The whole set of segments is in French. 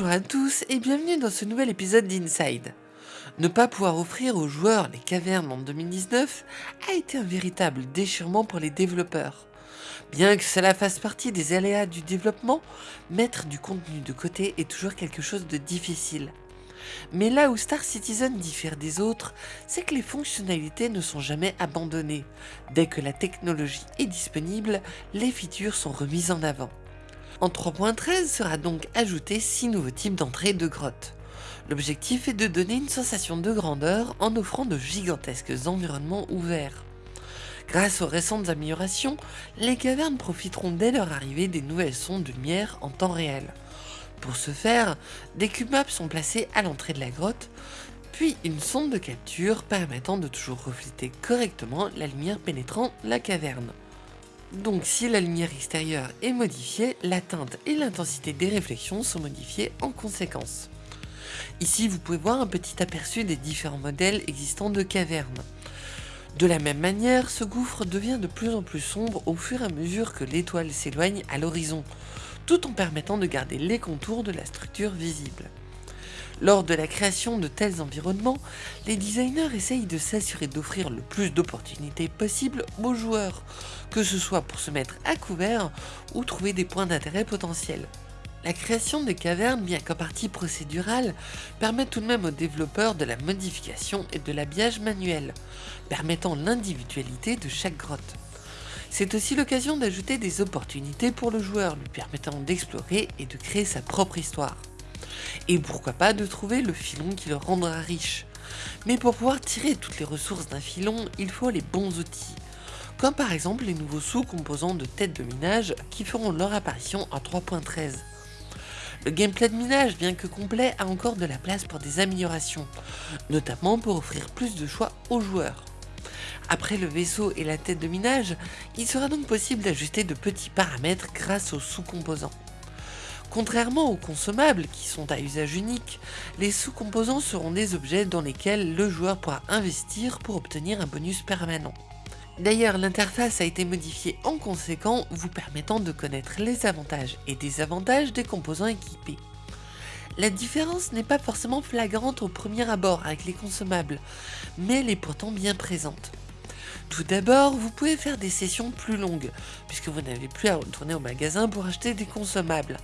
Bonjour à tous et bienvenue dans ce nouvel épisode d'Inside. Ne pas pouvoir offrir aux joueurs les cavernes en 2019 a été un véritable déchirement pour les développeurs. Bien que cela fasse partie des aléas du développement, mettre du contenu de côté est toujours quelque chose de difficile. Mais là où Star Citizen diffère des autres, c'est que les fonctionnalités ne sont jamais abandonnées. Dès que la technologie est disponible, les features sont remises en avant. En 3.13 sera donc ajouté 6 nouveaux types d'entrées de grottes. L'objectif est de donner une sensation de grandeur en offrant de gigantesques environnements ouverts. Grâce aux récentes améliorations, les cavernes profiteront dès leur arrivée des nouvelles sondes de lumière en temps réel. Pour ce faire, des cubes maps sont placés à l'entrée de la grotte, puis une sonde de capture permettant de toujours refléter correctement la lumière pénétrant la caverne. Donc si la lumière extérieure est modifiée, la teinte et l'intensité des réflexions sont modifiées en conséquence. Ici vous pouvez voir un petit aperçu des différents modèles existants de cavernes. De la même manière, ce gouffre devient de plus en plus sombre au fur et à mesure que l'étoile s'éloigne à l'horizon, tout en permettant de garder les contours de la structure visible. Lors de la création de tels environnements, les designers essayent de s'assurer d'offrir le plus d'opportunités possibles aux joueurs, que ce soit pour se mettre à couvert ou trouver des points d'intérêt potentiels. La création des cavernes, bien qu'en partie procédurale, permet tout de même aux développeurs de la modification et de l'habillage manuel, permettant l'individualité de chaque grotte. C'est aussi l'occasion d'ajouter des opportunités pour le joueur, lui permettant d'explorer et de créer sa propre histoire. Et pourquoi pas de trouver le filon qui le rendra riche. Mais pour pouvoir tirer toutes les ressources d'un filon, il faut les bons outils. Comme par exemple les nouveaux sous-composants de tête de minage qui feront leur apparition en 3.13. Le gameplay de minage, bien que complet, a encore de la place pour des améliorations, notamment pour offrir plus de choix aux joueurs. Après le vaisseau et la tête de minage, il sera donc possible d'ajuster de petits paramètres grâce aux sous-composants. Contrairement aux consommables qui sont à usage unique, les sous-composants seront des objets dans lesquels le joueur pourra investir pour obtenir un bonus permanent. D'ailleurs, l'interface a été modifiée en conséquent, vous permettant de connaître les avantages et désavantages des composants équipés. La différence n'est pas forcément flagrante au premier abord avec les consommables, mais elle est pourtant bien présente. Tout d'abord, vous pouvez faire des sessions plus longues, puisque vous n'avez plus à retourner au magasin pour acheter des consommables.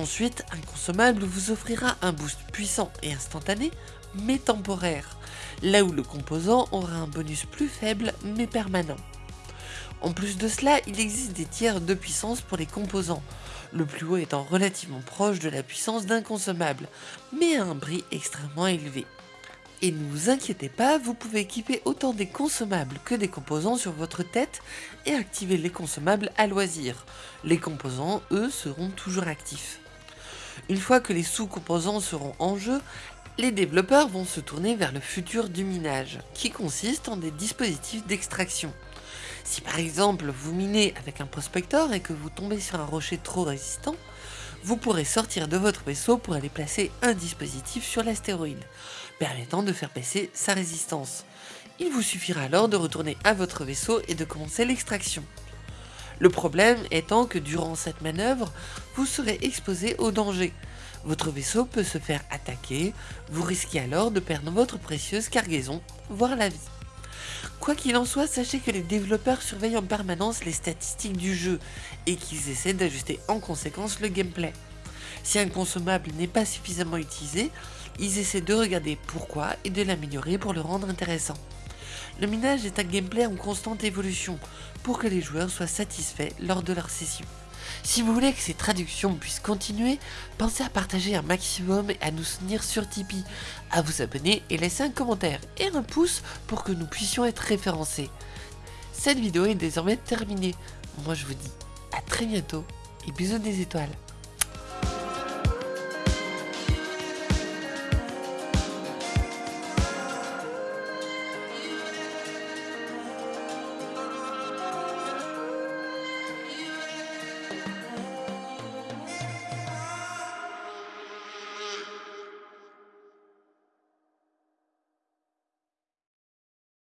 Ensuite, un consommable vous offrira un boost puissant et instantané, mais temporaire, là où le composant aura un bonus plus faible mais permanent. En plus de cela, il existe des tiers de puissance pour les composants, le plus haut étant relativement proche de la puissance d'un consommable, mais à un prix extrêmement élevé. Et ne vous inquiétez pas, vous pouvez équiper autant des consommables que des composants sur votre tête et activer les consommables à loisir. Les composants, eux, seront toujours actifs. Une fois que les sous-composants seront en jeu, les développeurs vont se tourner vers le futur du minage, qui consiste en des dispositifs d'extraction. Si par exemple vous minez avec un prospector et que vous tombez sur un rocher trop résistant, vous pourrez sortir de votre vaisseau pour aller placer un dispositif sur l'astéroïde, permettant de faire baisser sa résistance. Il vous suffira alors de retourner à votre vaisseau et de commencer l'extraction. Le problème étant que durant cette manœuvre, vous serez exposé au danger. Votre vaisseau peut se faire attaquer, vous risquez alors de perdre votre précieuse cargaison, voire la vie. Quoi qu'il en soit, sachez que les développeurs surveillent en permanence les statistiques du jeu et qu'ils essaient d'ajuster en conséquence le gameplay. Si un consommable n'est pas suffisamment utilisé, ils essaient de regarder pourquoi et de l'améliorer pour le rendre intéressant. Le minage est un gameplay en constante évolution pour que les joueurs soient satisfaits lors de leur session. Si vous voulez que ces traductions puissent continuer, pensez à partager un maximum et à nous soutenir sur Tipeee, à vous abonner et laisser un commentaire et un pouce pour que nous puissions être référencés. Cette vidéo est désormais terminée. Moi je vous dis à très bientôt et bisous des étoiles.